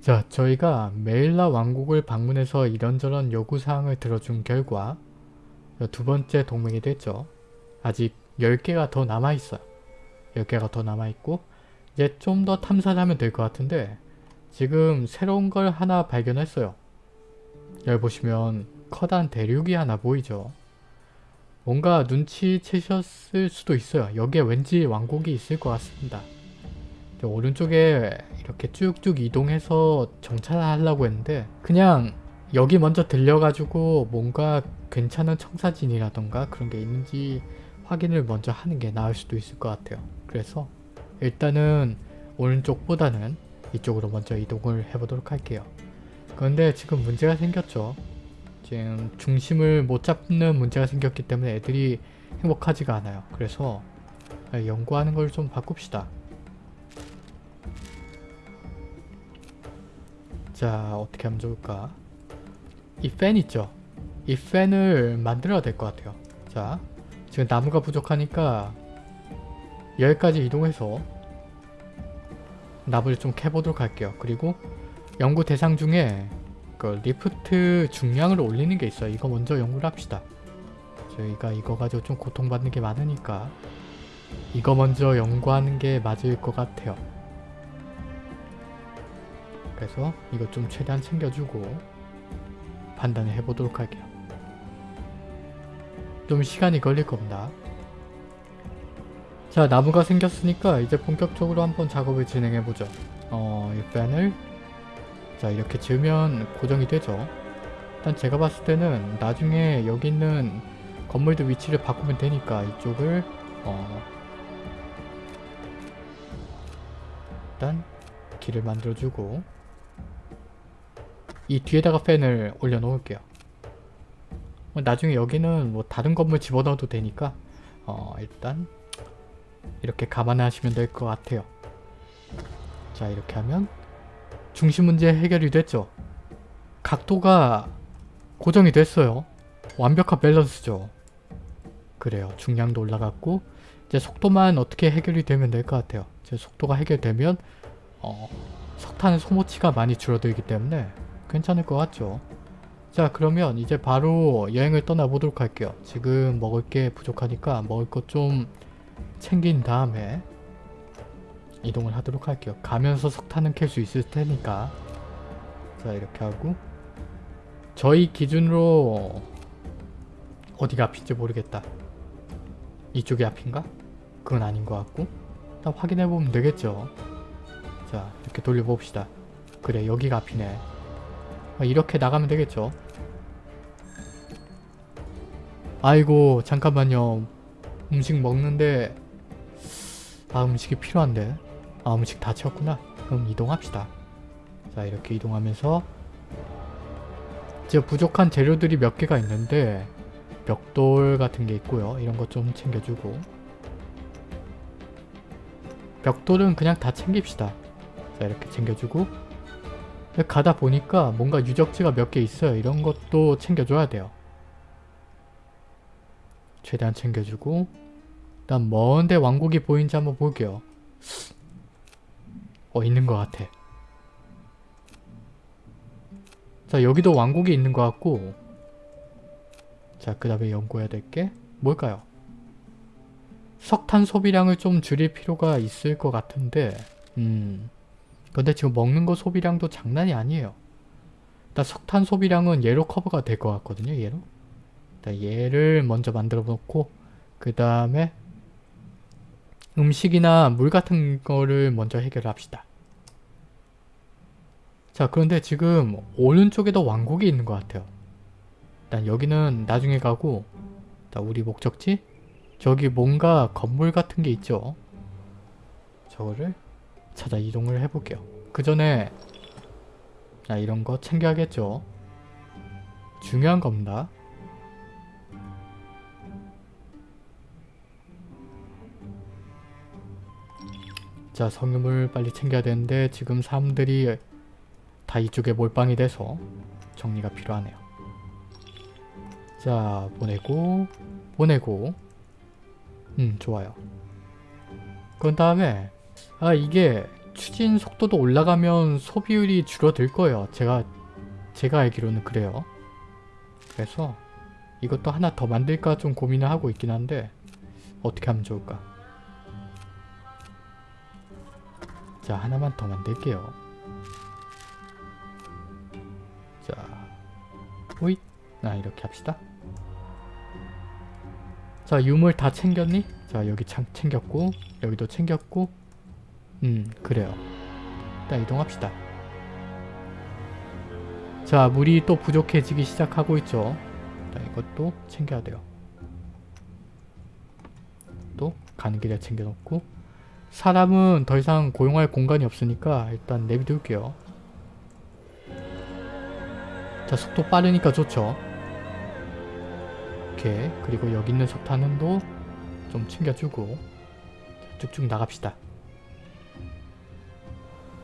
자, 저희가 메일라 왕국을 방문해서 이런저런 요구사항을 들어준 결과 두 번째 동맹이 됐죠. 아직 10개가 더 남아있어요. 10개가 더 남아있고 이제 좀 더 탐사를 하면 될 것 같은데 지금 새로운 걸 하나 발견했어요. 여기 보시면 커다란 대륙이 하나 보이죠. 뭔가 눈치채셨을 수도 있어요. 여기에 왠지 왕국이 있을 것 같습니다. 오른쪽에 이렇게 쭉쭉 이동해서 정찰을 하려고 했는데 그냥 여기 먼저 들려가지고 뭔가 괜찮은 청사진이라던가 그런 게 있는지 확인을 먼저 하는 게 나을 수도 있을 것 같아요. 그래서 일단은 오른쪽보다는 이쪽으로 먼저 이동을 해보도록 할게요. 그런데 지금 문제가 생겼죠. 지금 중심을 못 잡는 문제가 생겼기 때문에 애들이 행복하지가 않아요. 그래서 연구하는 걸 좀 바꿉시다. 자 어떻게 하면 좋을까? 이 팬 있죠? 이 팬을 만들어야 될 것 같아요. 자 지금 나무가 부족하니까 여기까지 이동해서 나무를 좀 캐보도록 할게요. 그리고 연구 대상 중에 그 리프트 중량을 올리는 게 있어요. 이거 먼저 연구를 합시다. 저희가 이거 가지고 좀 고통받는 게 많으니까 이거 먼저 연구하는 게 맞을 것 같아요. 그래서 이거 좀 최대한 챙겨주고 판단을 해보도록 할게요. 좀 시간이 걸릴 겁니다. 자 나무가 생겼으니까 이제 본격적으로 한번 작업을 진행해보죠. 어, 이 팬을 자 이렇게 지으면 고정이 되죠. 일단 제가 봤을 때는 나중에 여기 있는 건물들 위치를 바꾸면 되니까 이쪽을 어, 일단 길을 만들어주고 이 뒤에다가 팬을 올려놓을게요. 나중에 여기는 뭐 다른 건물 집어넣어도 되니까 어, 일단 이렇게 감안하시면 될 것 같아요. 자 이렇게 하면 중심 문제 해결이 됐죠. 각도가 고정이 됐어요. 완벽한 밸런스죠. 그래요. 중량도 올라갔고 이제 속도만 어떻게 해결이 되면 될 것 같아요. 이제 속도가 해결되면 어, 석탄의 소모치가 많이 줄어들기 때문에 괜찮을 것 같죠. 자 그러면 이제 바로 여행을 떠나보도록 할게요. 지금 먹을 게 부족하니까 먹을 것 좀 챙긴 다음에 이동을 하도록 할게요. 가면서 석탄은 캘 수 있을 테니까 자 이렇게 하고 저희 기준으로 어디가 앞인지 모르겠다. 이쪽이 앞인가? 그건 아닌 것 같고 일단 확인해보면 되겠죠. 자 이렇게 돌려봅시다. 그래 여기가 앞이네. 이렇게 나가면 되겠죠. 아이고 잠깐만요. 음식 먹는데 아 음식이 필요한데 아 음식 다 채웠구나. 그럼 이동합시다. 자 이렇게 이동하면서 이제 부족한 재료들이 몇 개가 있는데 벽돌 같은 게 있고요. 이런 것 좀 챙겨주고 벽돌은 그냥 다 챙깁시다. 자 이렇게 챙겨주고 가다 보니까 뭔가 유적지가 몇 개 있어요. 이런 것도 챙겨줘야 돼요. 최대한 챙겨주고 일단 먼데 왕국이 보이는지 한번 볼게요. 어 있는 것 같아. 자 여기도 왕국이 있는 것 같고 자그 다음에 연구해야 될 게 뭘까요? 석탄 소비량을 좀 줄일 필요가 있을 것 같은데 음 근데 지금 먹는 거 소비량도 장난이 아니에요. 일단 석탄 소비량은 얘로 커버가 될 것 같거든요. 얘로. 일단 얘를 먼저 만들어 놓고 그 다음에 음식이나 물 같은 거를 먼저 해결합시다. 자 그런데 지금 오른쪽에도 왕국이 있는 것 같아요. 일단 여기는 나중에 가고 일단 우리 목적지 저기 뭔가 건물 같은 게 있죠. 저거를 찾아 이동을 해볼게요. 그 전에 자 이런 거 챙겨야겠죠. 중요한 겁니다. 자 성유물 빨리 챙겨야 되는데 지금 사람들이 다 이쪽에 몰빵이 돼서 정리가 필요하네요. 자 보내고 보내고 음 좋아요. 그런 다음에 아 이게 추진 속도도 올라가면 소비율이 줄어들 거예요. 제가 제가 알기로는 그래요. 그래서 이것도 하나 더 만들까 좀 고민을 하고 있긴 한데 어떻게 하면 좋을까? 자 하나만 더 만들게요. 자 호잇 아 이렇게 합시다. 자 유물 다 챙겼니? 자 여기 참 챙겼고 여기도 챙겼고 음 그래요. 일단 이동합시다. 자 물이 또 부족해지기 시작하고 있죠. 자 이것도 챙겨야 돼요. 또 가는 길에 챙겨놓고. 사람은 더 이상 고용할 공간이 없으니까 일단 내비둘게요. 자 속도 빠르니까 좋죠. 오케이. 그리고 여기 있는 석탄은도 좀 챙겨주고. 자, 쭉쭉 나갑시다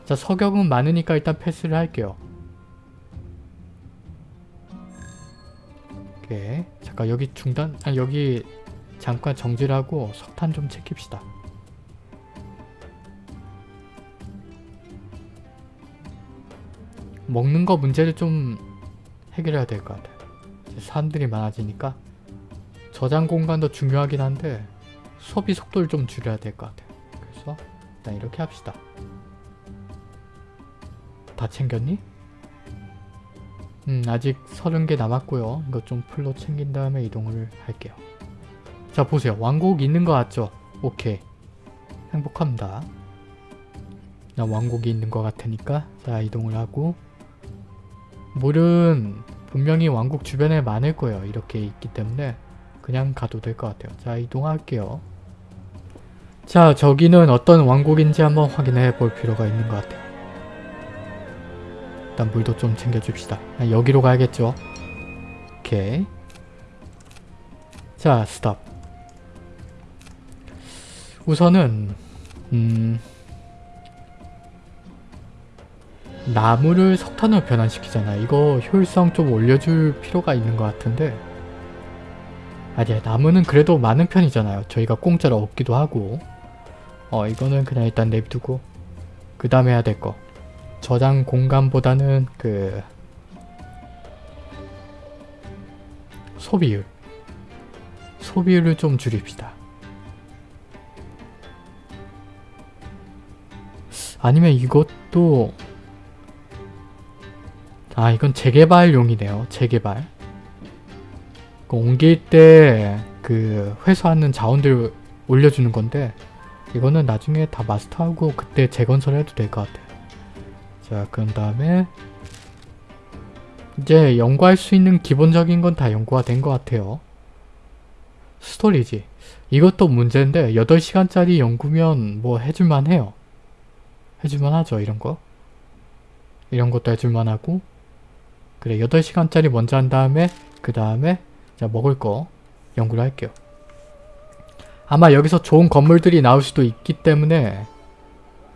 자 석영은 많으니까 일단 패스를 할게요. 오케이. 잠깐 여기 중단 아 여기 잠깐 정지를 하고 석탄 좀 챙깁시다. 먹는 거 문제를 좀 해결해야 될 것 같아요. 사람들이 많아지니까. 저장 공간도 중요하긴 한데 소비 속도를 좀 줄여야 될 것 같아요. 그래서 일단 이렇게 합시다 다 챙겼니? 음 아직 30개 남았고요. 이거 좀 풀로 챙긴 다음에 이동을 할게요. 자 보세요. 왕국 있는 거 같죠? 오케이. 행복합니다. 나 왕국이 있는 것 같으니까 자 이동을 하고 물은 분명히 왕국 주변에 많을 거예요. 이렇게 있기 때문에 그냥 가도 될 것 같아요. 자 이동할게요. 자 저기는 어떤 왕국인지 한번 확인해 볼 필요가 있는 것 같아요. 일단 물도 좀 챙겨줍시다. 아, 여기로 가야겠죠? 오케이. 자, 스톱. 우선은 음... 나무를 석탄으로 변환시키잖아. 이거 효율성 좀 올려줄 필요가 있는 것 같은데 아니야 나무는 그래도 많은 편이잖아요. 저희가 공짜로 얻기도 하고 어 이거는 그냥 일단 내비두고 그 다음에 해야 될 거. 저장 공간보다는 그 소비율 소비율을 좀 줄입시다. 아니면 이것도 아 이건 재개발용이네요. 재개발 그 옮길 때 그 회수하는 자원들 올려주는 건데 이거는 나중에 다 마스터하고 그때 재건설해도 될 것 같아요. 자 그런 다음에 이제 연구할 수 있는 기본적인 건 다 연구가 된 것 같아요. 스토리지. 이것도 문제인데 8시간짜리 연구면 뭐 해줄만 해요. 해줄만 하죠 이런 거. 이런 것도 해줄만 하고 그래 8시간짜리 먼저 한 다음에 그 다음에 자 먹을 거 연구를 할게요. 아마 여기서 좋은 건물들이 나올 수도 있기 때문에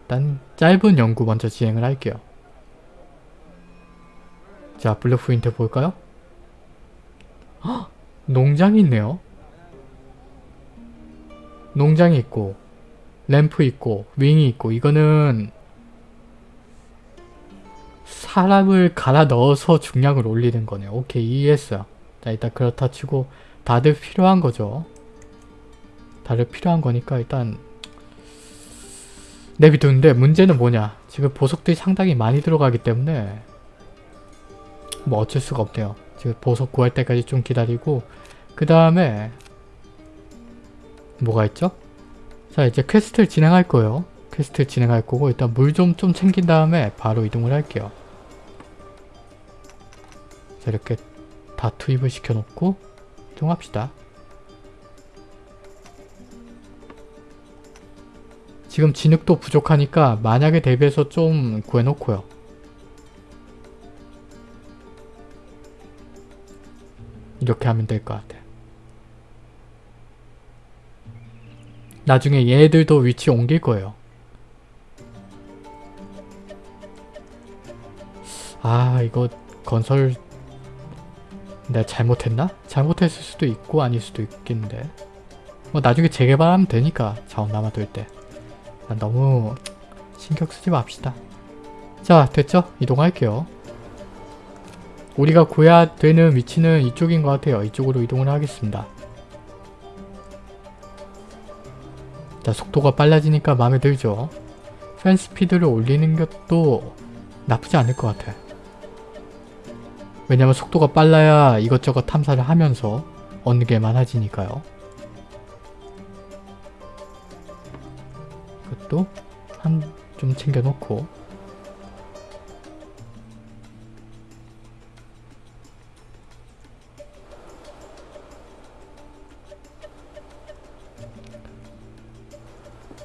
일단 짧은 연구 먼저 진행을 할게요. 자, blueprint 볼까요? 헉! 농장이 있네요. 농장이 있고 램프 있고 wing이 있고 이거는 사람을 갈아 넣어서 중량을 올리는 거네요. 오케이 이해했어요. 자 일단 그렇다 치고 다들 필요한 거죠. 다들 필요한 거니까 일단 내비두는데 문제는 뭐냐 지금 보석들이 상당히 많이 들어가기 때문에 뭐 어쩔 수가 없네요. 지금 보석 구할 때까지 좀 기다리고 그 다음에 뭐가 있죠? 자 이제 퀘스트를 진행할 거예요. 퀘스트 진행할 거고 일단 물 좀좀 챙긴 다음에 바로 이동을 할게요. 자 이렇게 다 투입을 시켜놓고 이동합시다. 지금 진흙도 부족하니까 만약에 대비해서 좀 구해놓고요. 이렇게 하면 될 것 같아. 나중에 얘들도 위치 옮길 거예요. 아 이거 건설 내가 잘못했나? 잘못했을 수도 있고 아닐 수도 있겠는데 뭐 나중에 재개발하면 되니까 자원 남아돌 때난 너무 신경 쓰지 맙시다. 자 됐죠? 이동할게요. 우리가 구해야 되는 위치는 이쪽인 것 같아요. 이쪽으로 이동을 하겠습니다. 자 속도가 빨라지니까 마음에 들죠? 팬 스피드를 올리는 것도 나쁘지 않을 것 같아. 왜냐면 속도가 빨라야 이것저것 탐사를 하면서 얻는 게 많아지니까요. 것도 한 좀 챙겨놓고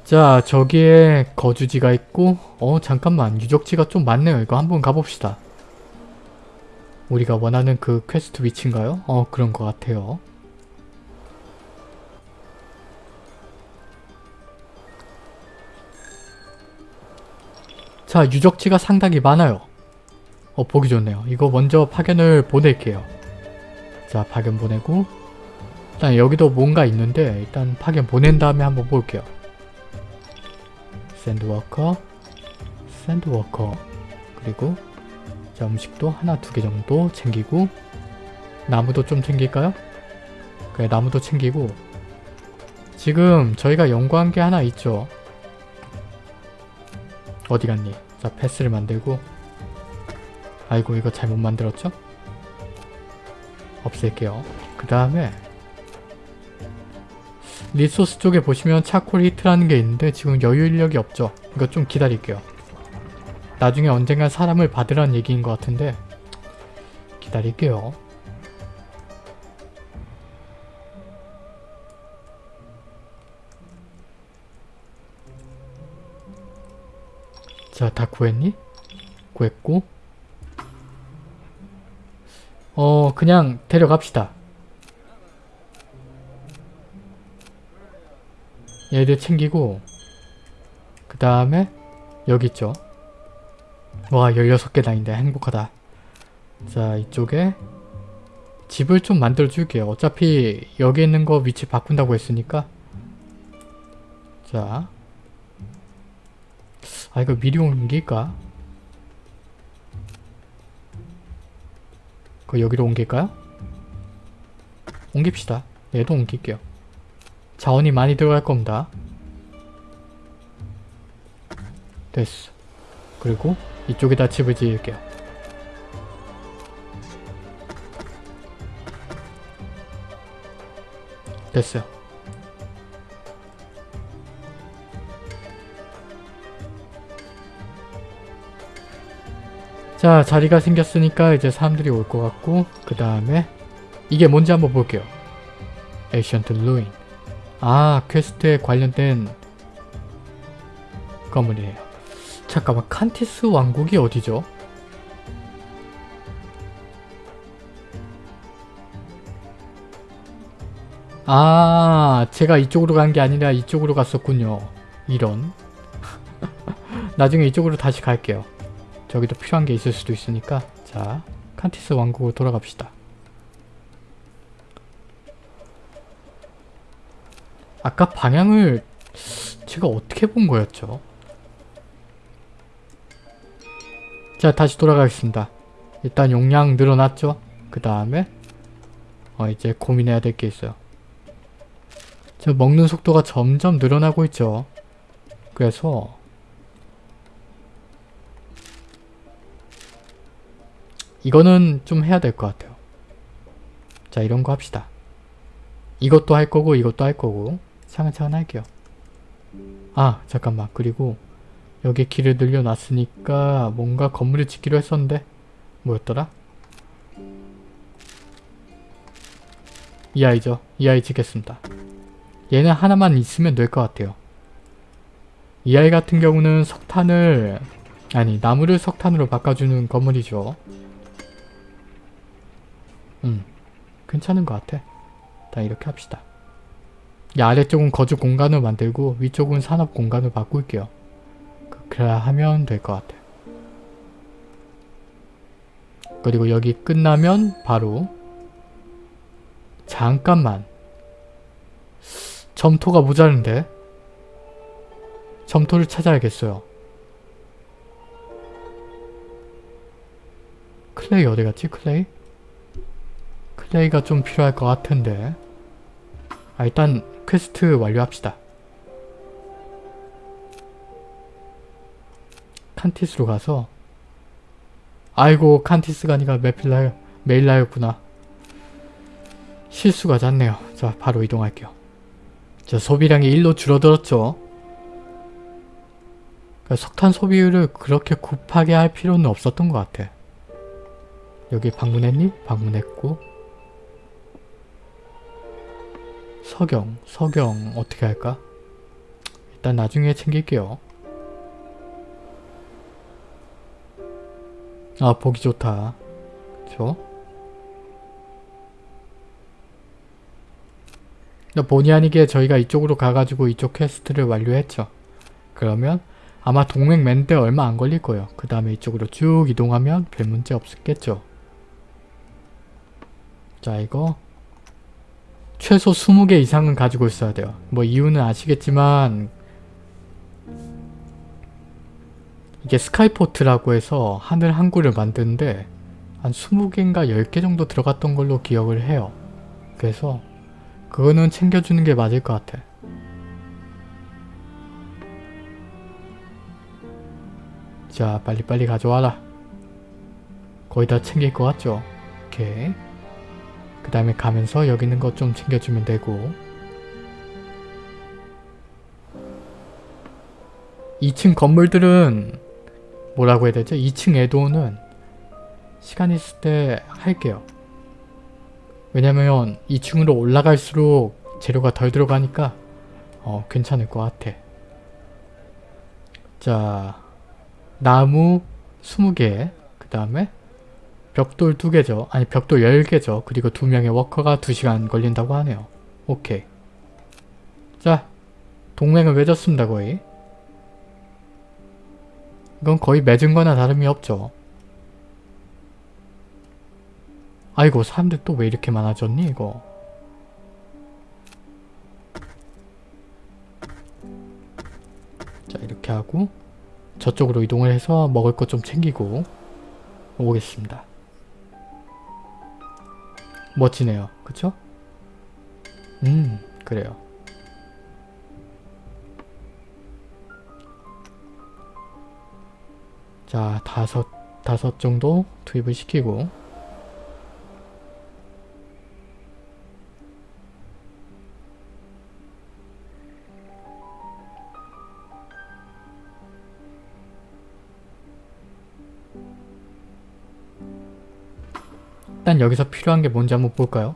자 저기에 거주지가 있고 어 잠깐만 유적지가 좀 많네요. 이거 한번 가봅시다. 우리가 원하는 그 퀘스트 위치인가요? 어 그런 것 같아요. 자 유적지가 상당히 많아요. 어 보기 좋네요. 이거 먼저 파견을 보낼게요. 자 파견 보내고 일단 여기도 뭔가 있는데 일단 파견 보낸 다음에 한번 볼게요. 샌드워커 샌드워커 그리고 자 음식도 하나 두 개 정도 챙기고 나무도 좀 챙길까요? 그래 나무도 챙기고 지금 저희가 연구한 게 하나 있죠 어디 갔니? 자 패스를 만들고 아이고 이거 잘못 만들었죠? 없앨게요 그 다음에 resource 쪽에 보시면 charcoal hut라는 게 있는데 지금 여유 인력이 없죠 이거 좀 기다릴게요 나중에 언젠간 사람을 받으라는 얘기인 것 같은데 기다릴게요. 자, 다 구했니? 구했고 어, 그냥 데려갑시다. 얘들 챙기고 그 다음에 여기 있죠. 와 16개 다인데 행복하다. 자 이쪽에 집을 좀 만들어 줄게요. 어차피 여기 있는 거 위치 바꾼다고 했으니까 자 아 이거 미리 옮길까? 그 여기로 옮길까요? 옮깁시다. 얘도 옮길게요. 자원이 많이 들어갈 겁니다. 됐어. 그리고 이쪽에다 집을 지을게요. 됐어요. 자 자리가 생겼으니까 이제 사람들이 올 것 같고 그 다음에 이게 뭔지 한번 볼게요. ancient ruin 아 퀘스트에 관련된 건물이에요. 잠깐만 칸티스 왕국이 어디죠? 아 제가 이쪽으로 간 게 아니라 이쪽으로 갔었군요. 이런 나중에 이쪽으로 다시 갈게요. 저기도 필요한 게 있을 수도 있으니까 자 칸티스 왕국으로 돌아갑시다. 아까 방향을 제가 어떻게 본 거였죠? 자 다시 돌아가겠습니다. 일단 용량 늘어났죠? 그 다음에 어 이제 고민해야 될 게 있어요. 저 먹는 속도가 점점 늘어나고 있죠. 그래서 이거는 좀 해야 될 것 같아요. 자 이런 거 합시다. 이것도 할 거고 이것도 할 거고 차근차근 할게요. 아 잠깐만 그리고 여기 길을 늘려놨으니까 뭔가 건물을 짓기로 했었는데 뭐였더라? 이 아이죠. 이 아이 짓겠습니다. 얘는 하나만 있으면 될 것 같아요. 이 아이 같은 경우는 석탄을 아니 나무를 석탄으로 바꿔주는 건물이죠. 음, 괜찮은 것 같아. 다 이렇게 합시다. 이 아래쪽은 거주 공간을 만들고 위쪽은 산업 공간을 바꿀게요. 그, 그래야 하면 될 것 같아. 그리고 여기 끝나면 바로 잠깐만 점토가 모자른데 점토를 찾아야겠어요. clay 어디갔지? clay? clay가 좀 필요할 것 같은데 아 일단 퀘스트 완료합시다. 칸티스로 가서 아이고 칸티스가 아니라 메필라 메일라였구나. 실수가 잦네요. 자 바로 이동할게요. 자 소비량이 1로 줄어들었죠. 그러니까 석탄 소비율을 그렇게 급하게 할 필요는 없었던 것 같아. 여기 방문했니? 방문했고 석영, 석영 어떻게 할까? 일단 나중에 챙길게요. 아 보기 좋다. 그쵸? 본의 아니게 저희가 이쪽으로 가가지고 이쪽 quest를 완료했죠. 그러면 아마 동맹 맺는데 얼마 안 걸릴 거예요. 그 다음에 이쪽으로 쭉 이동하면 별 문제 없겠죠. 자 이거 최소 20개 이상은 가지고 있어야 돼요. 뭐 이유는 아시겠지만 이게 스카이포트라고 해서 하늘 항구를 만드는데 한 20개인가 10개 정도 들어갔던 걸로 기억을 해요. 그래서 그거는 챙겨주는 게 맞을 것 같아. 자 빨리빨리 가져와라. 거의 다 챙길 것 같죠? 오케이. 그 다음에 가면서 여기 있는 것 좀 챙겨주면 되고 2층 건물들은 뭐라고 해야 되죠? 2층 애도는 시간 있을 때 할게요. 왜냐면 2층으로 올라갈수록 재료가 덜 들어가니까 어, 괜찮을 것 같아. 자, 나무 20개, 그 다음에 벽돌 2개죠. 아니 벽돌 10개죠. 그리고 2명의 워커가 2시간 걸린다고 하네요. 오케이. 자, 동맹을 맺었습니다 거의. 이건 거의 맺은 거나 다름이 없죠. 아이고 사람들 또 왜 이렇게 많아졌니 이거. 자 이렇게 하고 저쪽으로 이동을 해서 먹을 것 좀 챙기고 오겠습니다. 멋지네요. 그쵸? 음 그래요. 자 다섯 다섯 정도 투입을 시키고 일단 여기서 필요한 게 뭔지 한번 볼까요?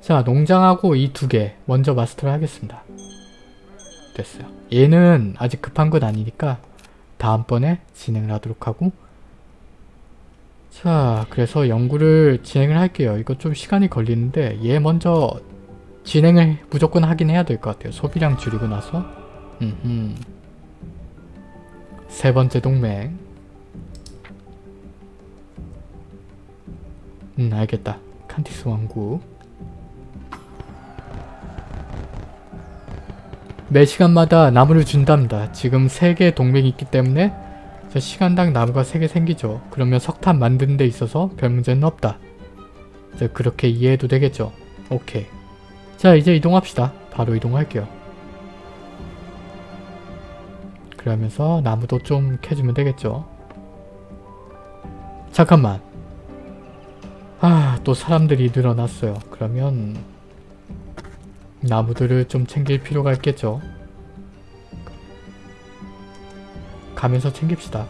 자 농장하고 이 두 개 먼저 마스터를 하겠습니다. 됐어요. 얘는 아직 급한 건 아니니까 다음번에 진행을 하도록 하고 자 그래서 연구를 진행을 할게요. 이거 좀 시간이 걸리는데 얘 먼저 진행을 무조건 하긴 해야 될 것 같아요. 소비량 줄이고 나서 음흠. 세 번째 동맹 음 알겠다. 칸티스 왕국 매 시간마다 나무를 준답니다. 지금 3개 동맹이 있기 때문에 시간당 나무가 3개 생기죠. 그러면 석탄 만드는 데 있어서 별 문제는 없다. 이제 그렇게 이해해도 되겠죠. 오케이. 자 이제 이동합시다. 바로 이동할게요. 그러면서 나무도 좀 캐주면 되겠죠. 잠깐만. 아, 또 사람들이 늘어났어요. 그러면 나무들을 좀 챙길 필요가 있겠죠. 가면서 챙깁시다.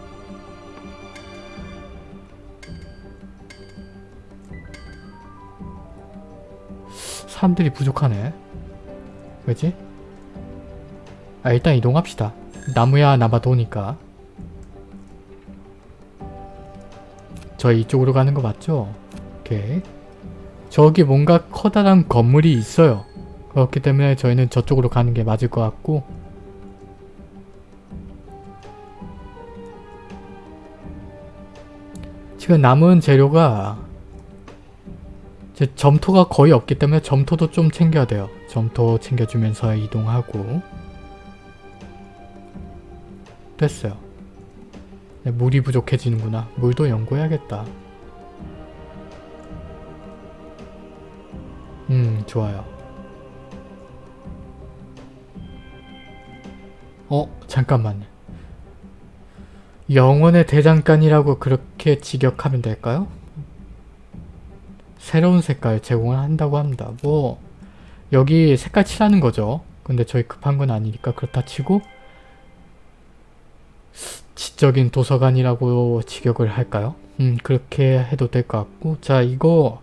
사람들이 부족하네. 왜지? 아 일단 이동합시다. 나무야 남아도니까. 저희 이쪽으로 가는 거 맞죠? 오케이. 저기 뭔가 커다란 건물이 있어요. 그렇기 때문에 저희는 저쪽으로 가는 게 맞을 것 같고 지금 남은 재료가 제 점토가 거의 없기 때문에 점토도 좀 챙겨야 돼요. 점토 챙겨주면서 이동하고 됐어요. 네, 물이 부족해지는구나. 물도 연구해야겠다. 음 좋아요. 어 잠깐만요. 영혼의 대장간이라고 그렇게 직역하면 될까요? 새로운 색깔 제공을 한다고 합니다. 뭐 여기 색깔 칠하는 거죠. 근데 저희 급한 건 아니니까 그렇다 치고 지적인 도서관이라고 직역을 할까요? 음 그렇게 해도 될 것 같고 자 이거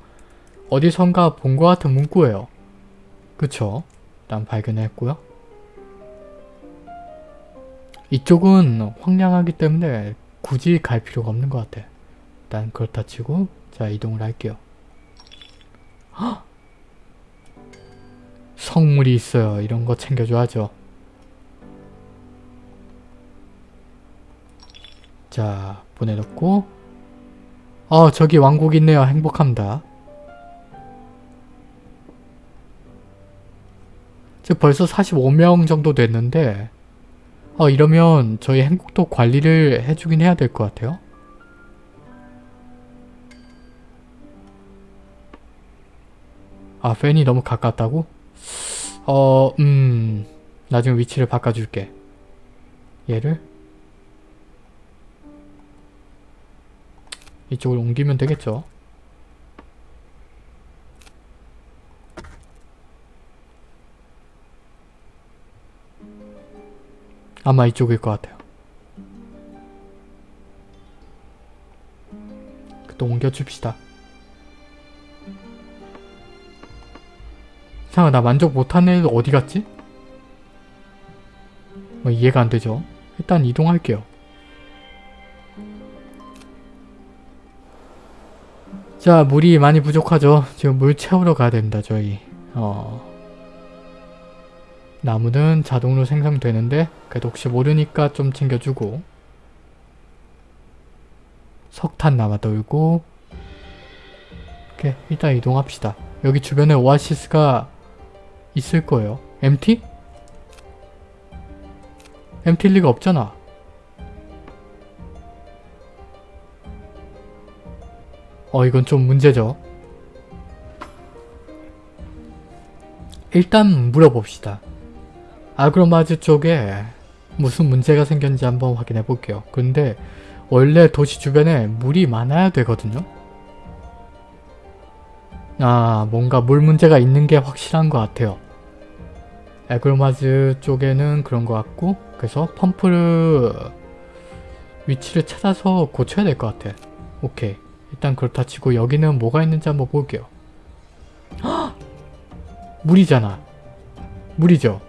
어디선가 본 것 같은 문구예요. 그쵸? 일단 발견했고요. 이쪽은 황량하기 때문에 굳이 갈 필요가 없는 것 같아. 일단 그렇다 치고 자 이동을 할게요. 헉! 성물이 있어요. 이런 거 챙겨줘야죠. 자 보내놓고 어 저기 왕국 있네요. 행복합니다. 지금 벌써 45명 정도 됐는데 어 이러면 저희 행복도 관리를 해주긴 해야 될 것 같아요. 아 팬이 너무 가깝다고? 어... 음... 나중에 위치를 바꿔줄게. 얘를 이쪽으로 옮기면 되겠죠? 아마 이쪽일 것 같아요. 또 옮겨줍시다. 이상하 나 만족 못한 애들 어디 갔지? 뭐 이해가 안 되죠. 일단 이동할게요. 자 물이 많이 부족하죠. 지금 물 채우러 가야 됩니다 저희. 어... 나무는 자동으로 생성되는데 그래도 혹시 모르니까 좀 챙겨주고 석탄 남아돌고 이렇게 일단 이동합시다. 여기 주변에 오아시스가 있을 거예요. MT? MT일 리가 없잖아. 어 이건 좀 문제죠. 일단 물어봅시다. 아그로마즈 쪽에 무슨 문제가 생겼는지 한번 확인해 볼게요. 근데 원래 도시 주변에 물이 많아야 되거든요. 아 뭔가 물 문제가 있는 게 확실한 것 같아요. 에그로마즈 쪽에는 그런 것 같고 그래서 펌프를 위치를 찾아서 고쳐야 될 것 같아. 오케이. 일단 그렇다 치고 여기는 뭐가 있는지 한번 볼게요. 헉! 물이잖아. 물이죠.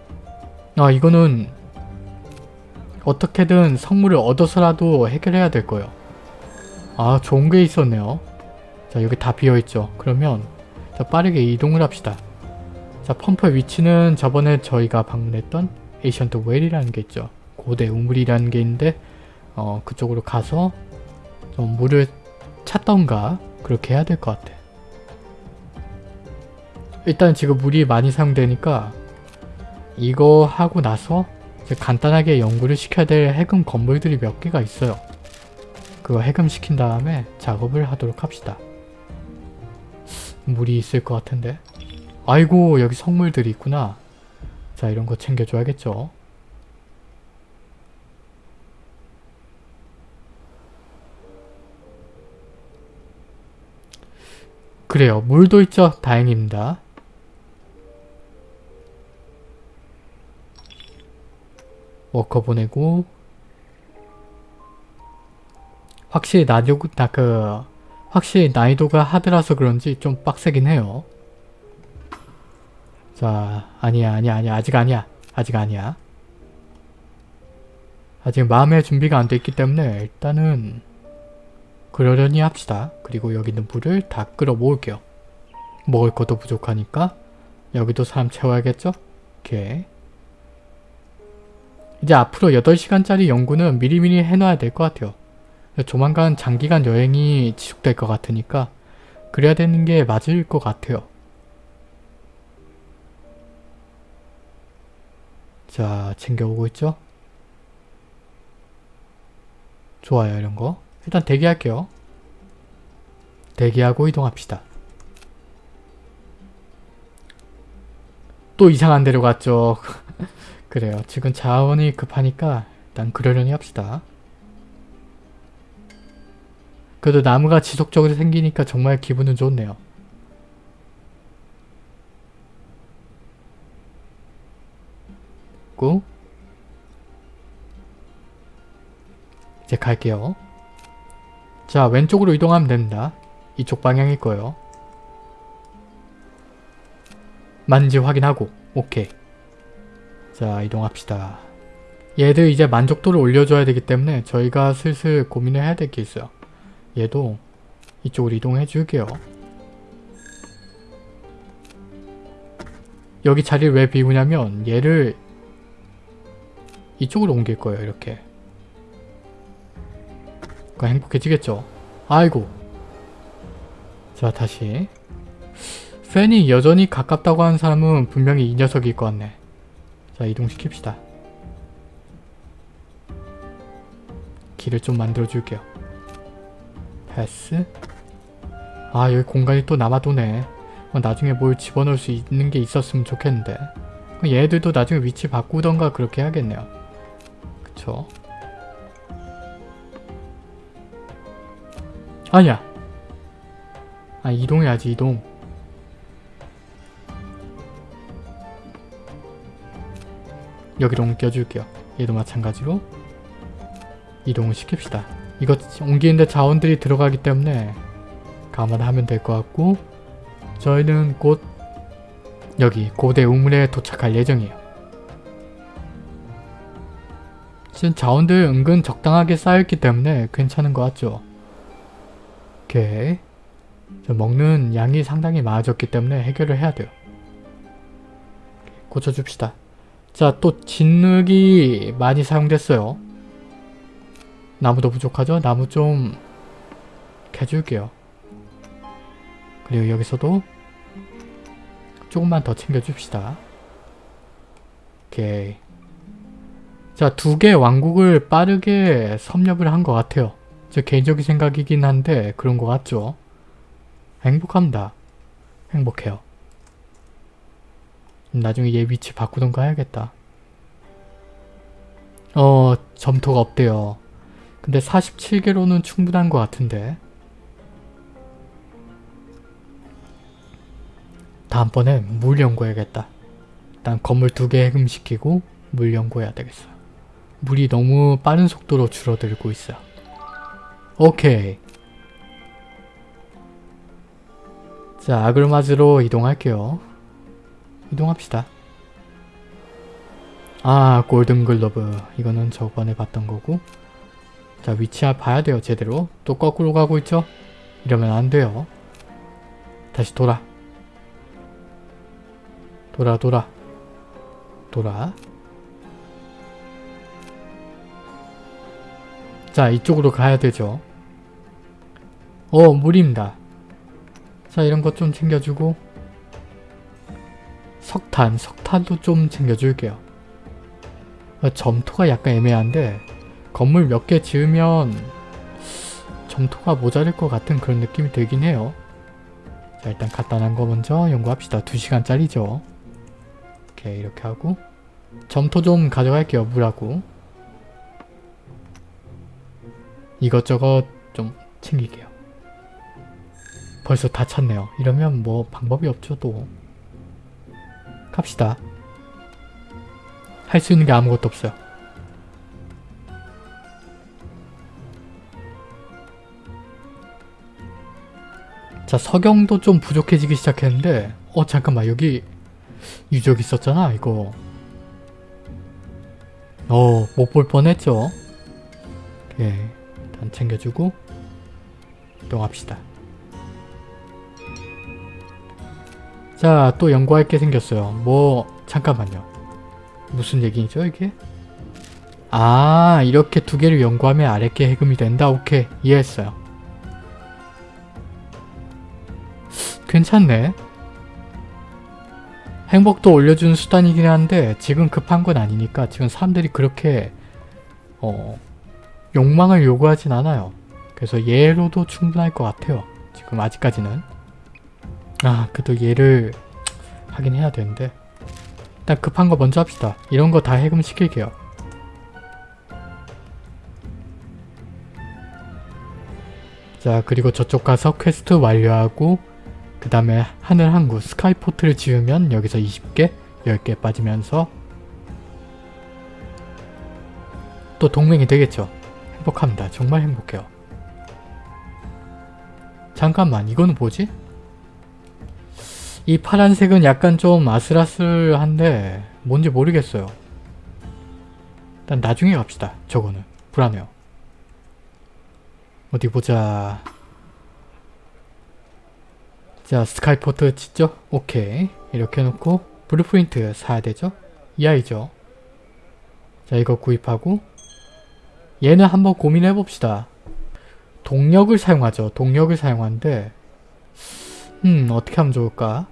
아 이거는 어떻게든 성물을 얻어서라도 해결해야 될 거예요. 아 좋은 게 있었네요. 자 여기 다 비어있죠. 그러면 자 빠르게 이동을 합시다. 자 펌프의 위치는 저번에 저희가 방문했던 에이션트 웰이라는 게 있죠. 고대 우물이라는 게 있는데 어 그쪽으로 가서 좀 물을 찾던가 그렇게 해야 될 것 같아. 일단 지금 물이 많이 사용되니까 이거 하고 나서 간단하게 연구를 시켜야 될 해금 건물들이 몇 개가 있어요. 그거 해금시킨 다음에 작업을 하도록 합시다. 물이 있을 것 같은데 아이고 여기 성물들이 있구나. 자 이런 거 챙겨줘야겠죠. 그래요. 물도 있죠. 다행입니다. 워커 보내고 확실히 나도 나그 확실히 난이도가 하드라서 그런지 좀 빡세긴 해요. 자 아니야 아니야 아니야 아직 아니야 아직 아니야 아직 마음의 준비가 안 돼 있기 때문에 일단은 그러려니 합시다. 그리고 여기 있는 물을 다 끌어 모을게요. 먹을 것도 부족하니까 여기도 사람 채워야겠죠? 오케이. 이제 앞으로 8시간짜리 연구는 미리미리 해놔야 될 것 같아요. 조만간 장기간 여행이 지속될 것 같으니까 그래야 되는 게 맞을 것 같아요. 자, 챙겨오고 있죠? 좋아요, 이런 거. 일단 대기할게요. 대기하고 이동합시다. 또 이상한 데로 갔죠. 그래요. 지금 자원이 급하니까 일단 그러려니 합시다. 그래도 나무가 지속적으로 생기니까 정말 기분은 좋네요. 고 이제 갈게요. 자 왼쪽으로 이동하면 됩니다. 이쪽 방향일 거예요. 맞는지 확인하고 오케이. 자 이동합시다. 얘들 이제 만족도를 올려줘야 되기 때문에 저희가 슬슬 고민을 해야 될 게 있어요. 얘도 이쪽으로 이동해 줄게요. 여기 자리를 왜 비우냐면 얘를 이쪽으로 옮길 거예요. 이렇게. 그러니까 행복해지겠죠. 아이고. 자 다시. 팬이 여전히 가깝다고 하는 사람은 분명히 이 녀석일 것 같네. 자 이동시킵시다. 길을 좀 만들어 줄게요. 패스. 아 여기 공간이 또 남아도네. 어, 나중에 뭘 집어넣을 수 있는 게 있었으면 좋겠는데. 얘들도 나중에 위치 바꾸던가 그렇게 해야겠네요. 그쵸? 아니야. 아 이동해야지 이동. 여기로 옮겨줄게요. 얘도 마찬가지로 이동을 시킵시다. 이거 옮기는데 자원들이 들어가기 때문에 감안하면 될 것 같고 저희는 곧 여기 고대 우물에 도착할 예정이에요. 지금 자원들 은근 적당하게 쌓였기 때문에 괜찮은 것 같죠? 오케이. 저 먹는 양이 상당히 많아졌기 때문에 해결을 해야 돼요. 고쳐줍시다. 자, 또 진흙이 많이 사용됐어요. 나무도 부족하죠? 나무 좀 캐줄게요. 그리고 여기서도 조금만 더 챙겨줍시다. 오케이. 자, 두 개 왕국을 빠르게 섭렵을 한 것 같아요. 제 개인적인 생각이긴 한데 그런 것 같죠? 행복합니다. 행복해요. 나중에 얘 위치 바꾸던가 해야겠다. 어, 점토가 없대요. 근데 47개로는 충분한 것 같은데. 다음번에 물 연구해야겠다. 일단 건물 두 개 해금시키고 물 연구해야 되겠어요. 물이 너무 빠른 속도로 줄어들고 있어요. 오케이. 자, 아그르마즈로 이동할게요. 이동합시다. 아, 골든글러브. 이거는 저번에 봤던 거고. 자, 위치 봐야 돼요, 제대로. 또 거꾸로 가고 있죠? 이러면 안 돼요. 다시 돌아. 돌아, 돌아. 돌아. 자, 이쪽으로 가야 되죠. 어, 물입니다. 자, 이런 것 좀 챙겨주고 석탄, 석탄도 좀 챙겨줄게요. 어, 점토가 약간 애매한데 건물 몇 개 지으면 점토가 모자랄 것 같은 그런 느낌이 들긴 해요. 자 일단 간단한 거 먼저 연구합시다. 2시간짜리죠. 오케이 이렇게 하고 점토 좀 가져갈게요. 물하고 이것저것 좀 챙길게요. 벌써 다 찼네요. 이러면 뭐 방법이 없죠 또. 갑시다. 할 수 있는 게 아무것도 없어요. 자 석영도 좀 부족해지기 시작했는데 어 잠깐만 여기 유적 있었잖아 이거 어 못 볼 뻔했죠 오케이 일단 챙겨주고 이동합시다 자 또 연구할 게 생겼어요 뭐 잠깐만요 무슨 얘기죠 이게? 아 이렇게 두 개를 연구하면 아랫게 해금이 된다? 오케이 이해했어요 괜찮네. 행복도 올려주는 수단이긴 한데 지금 급한 건 아니니까 지금 사람들이 그렇게 어 욕망을 요구하진 않아요. 그래서 얘로도 충분할 것 같아요. 지금 아직까지는. 아 그래도 얘를 하긴 해야 되는데 일단 급한 거 먼저 합시다. 이런 거 다 해금 시킬게요. 자 그리고 저쪽 가서 퀘스트 완료하고 그 다음에 하늘 항구 skyport를 지으면 여기서 20개 10개 빠지면서 또 동맹이 되겠죠. 행복합니다. 정말 행복해요. 잠깐만 이거는 뭐지? 이 파란색은 약간 좀 아슬아슬한데 뭔지 모르겠어요. 일단 나중에 갑시다. 저거는 불안해요. 어디 보자. 자 skyport 짓죠? 오케이 이렇게 해놓고 blueprint 사야 되죠? 이 아이죠? 자 이거 구입하고 얘는 한번 고민해 봅시다. 동력을 사용하죠. 동력을 사용하는데 음 어떻게 하면 좋을까?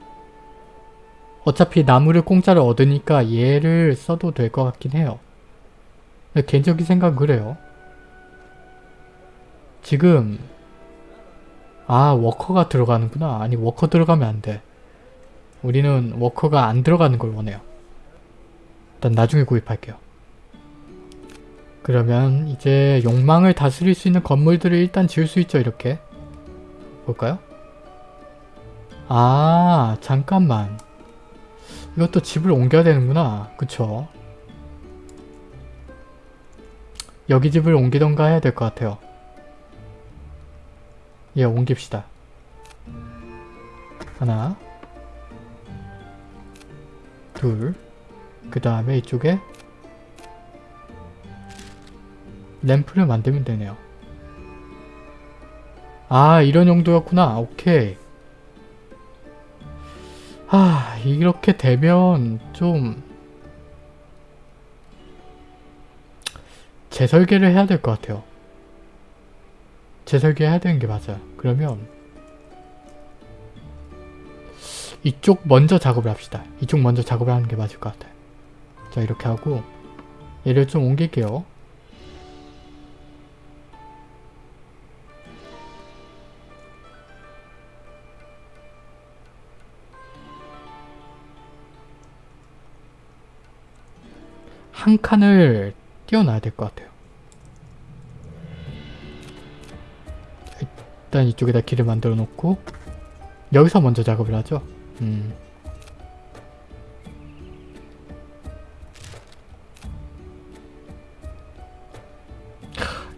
어차피 나무를 공짜로 얻으니까 얘를 써도 될 것 같긴 해요. 근데 개인적인 생각은 그래요. 지금 아 워커가 들어가는구나. 아니 워커 들어가면 안 돼. 우리는 워커가 안 들어가는 걸 원해요. 일단 나중에 구입할게요. 그러면 이제 욕망을 다스릴 수 있는 건물들을 일단 지을 수 있죠 이렇게 볼까요? 아 잠깐만 이것도 집을 옮겨야 되는구나 그쵸 여기 집을 옮기던가 해야 될 것 같아요 예 옮깁시다 하나 둘그 다음에 이쪽에 램프를 만들면 되네요. 아 이런 용도였구나. 오케이. 아 이렇게 되면 좀 재설계를 해야 될 것 같아요. 재설계 해야 되는 게 맞아요. 그러면 이쪽 먼저 작업을 합시다. 이쪽 먼저 작업을 하는 게 맞을 것 같아요. 자 이렇게 하고 얘를 좀 옮길게요. 한 칸을 띄워놔야 될 것 같아요. 일단 이쪽에다 길을 만들어 놓고 여기서 먼저 작업을 하죠. 음.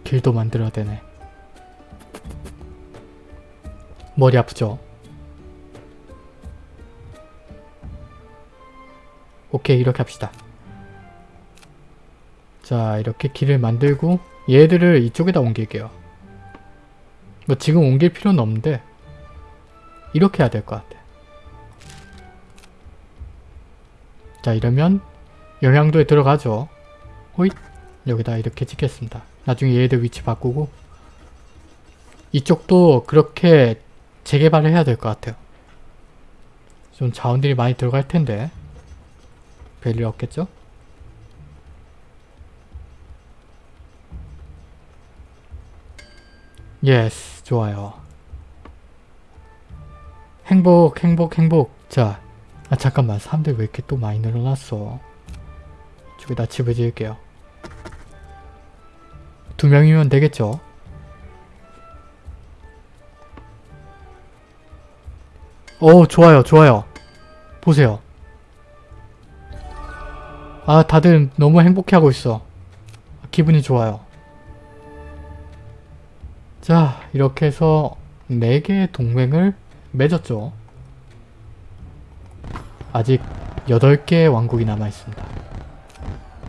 길도 만들어야 되네. 머리 아프죠? 오케이 이렇게 합시다. 자 이렇게 길을 만들고 얘들을 이쪽에다 옮길게요. 뭐 지금 옮길 필요는 없는데 이렇게 해야 될 것 같아. 자 이러면 영향도에 들어가죠. 호잇 여기다 이렇게 찍겠습니다. 나중에 얘들 위치 바꾸고 이쪽도 그렇게 재개발을 해야 될 것 같아요. 좀 자원들이 많이 들어갈 텐데 별일 없겠죠? Yes 좋아요. 행복 행복 행복. 자 아, 잠깐만. 사람들 왜 이렇게 또 많이 늘어났어? 이쪽에다 집을 지을게요. 두 명이면 되겠죠? 오 좋아요 좋아요. 보세요. 아 다들 너무 행복해하고 있어. 기분이 좋아요 자 이렇게 해서 4개의 동맹을 맺었죠. 아직 8개의 왕국이 남아있습니다.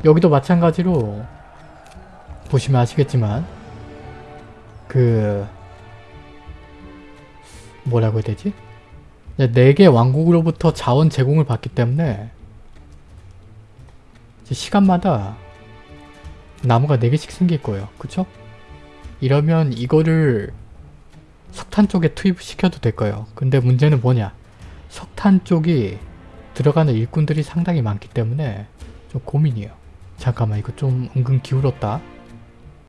여기도 마찬가지로 보시면 아시겠지만 그 뭐라고 해야 되지? 4개 왕국으로부터 자원 제공을 받기 때문에 시간마다 나무가 4개씩 생길 거예요. 그쵸? 이러면 이거를 석탄 쪽에 투입시켜도 될 거예요. 근데 문제는 뭐냐? 석탄 쪽이 들어가는 일꾼들이 상당히 많기 때문에 좀 고민이에요. 잠깐만 이거 좀 은근 기울었다.